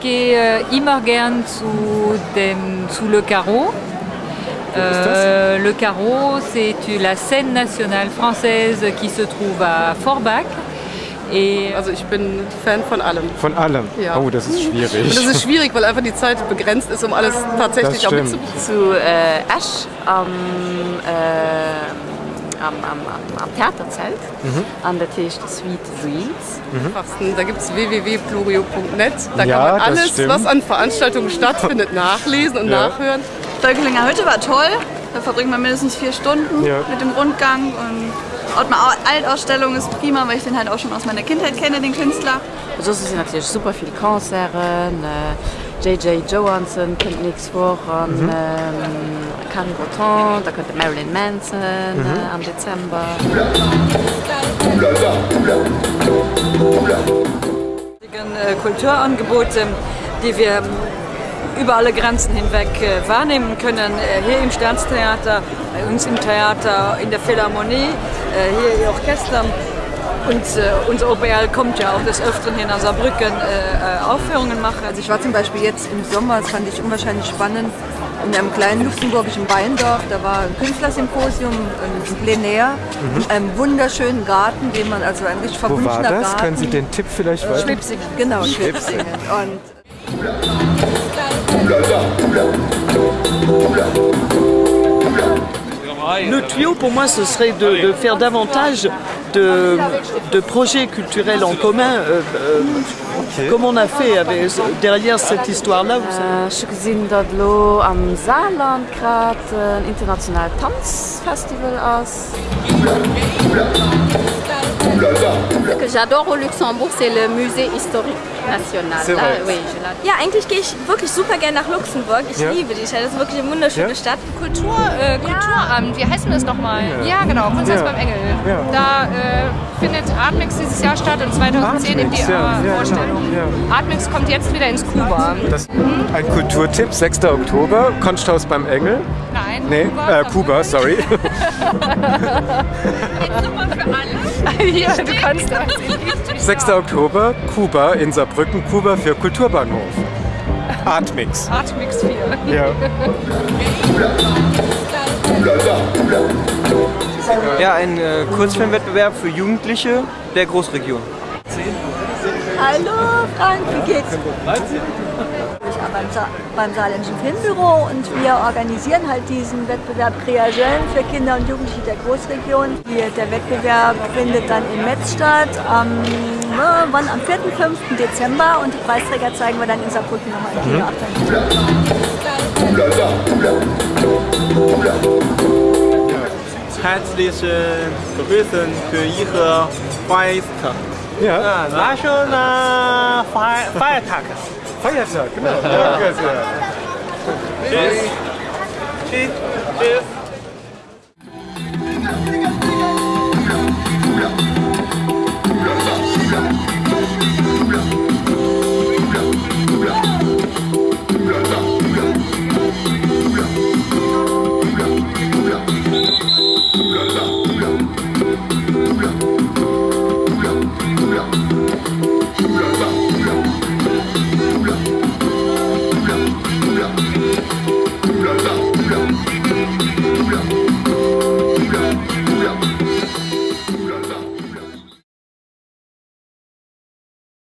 gehe immer gern zu, dem, zu Le Carreau. Euh, le Carreau, c'est la scène nationale française qui se trouve à Forbach. Et also ich bin Fan von allem. Von allem? Ja. Oh, das ist schwierig. Und das ist schwierig, weil einfach die Zeit begrenzt ist, um alles tatsächlich auch mitzubekommen. Zu äh, Asch am, äh, am, am, am, Theaterzelt mhm. an der Tisch des Sweet Dreams. Mhm. Da gibt es www.plurio.net. Da ja, kann man alles, was an Veranstaltungen stattfindet, nachlesen und ja. nachhören. Völkelinger Hütte war toll. Da verbringt man mindestens vier Stunden ja. mit dem Rundgang. Und Ottmar Altausstellung ist prima, weil ich den halt auch schon aus meiner Kindheit kenne, den Künstler. So sind natürlich super viele Konzerte. J.J. Johansson kommt nichts vor, mhm. ähm, Carrie Breton, da könnte Marilyn Manson mhm. äh, am Dezember. Äh, Kulturangebote, die wir über alle Grenzen hinweg äh, wahrnehmen können. Äh, hier im Sterntheater, bei uns im Theater, in der Philharmonie, äh, hier im Orchester. Und äh, unser OBL kommt ja auch des Öfteren hier nach Saarbrücken äh, Aufführungen machen. Also ich war zum Beispiel jetzt im Sommer, das fand ich unwahrscheinlich spannend, in einem kleinen luxemburgischen Weindorf. Da war ein Künstlersymposium, ein Plenär, mhm. in einem wunderschönen Garten, den man also ein richtig verwunschener Wo war das? Garten. Können Sie den Tipp vielleicht weiter? Schwipsingen, genau, Schwipsingen. Und Le tuyau, pour moi, ce serait de, de faire davantage de, de, projets culturels en commun, euh, euh, okay. comme on a fait avec, derrière cette histoire-là. Ich gesehen dort am Saarland gerade ein internationales Tanzfestival aus. Ce que j'adore au Luxembourg, c'est le musée historique national. Là, oui, ja, eigentlich gehe ich wirklich super gerne nach Luxemburg. Ich ja. liebe die Stadt. Das ist wirklich eine wunderschöne ja. Stadt. Kultur, äh, Kulturamt, wie heißt denn das nochmal? Ja. ja, genau, Kunsthaus beim Engel. Da äh, findet Artmix dieses Jahr statt und 2010 in die äh, Vorstellung. Artmix kommt jetzt wieder ins Kuba. Das. Ein Kulturtipp, 6. Oktober, Kunsthaus beim Engel. Nein, nee, Kuba, äh, Kuba sorry. Hier, du kannst das. 6. Oktober, Kuba in Saarbrücken, Kuba für Kulturbahnhof. Artmix. Artmix 4. Ja. Ja, ein äh, Kurzfilmwettbewerb für Jugendliche der Großregion. Hallo Frank, wie geht's? Ich arbeite beim, beim Saarländischen Filmbüro und wir organisieren halt diesen Wettbewerb Creagel für Kinder und Jugendliche der Großregion. Der Wettbewerb findet dann in Metz statt am, äh, wann, am 4. 5. Dezember und die Preisträger zeigen wir dann in Saarbrücken nochmal im Kino mhm. Herzliche Grüße für Ihre Feiertag. Ja. Ah, National Feiertag. Feiertag, genau. Ja. Tschüss. Tschüss. Tschüss.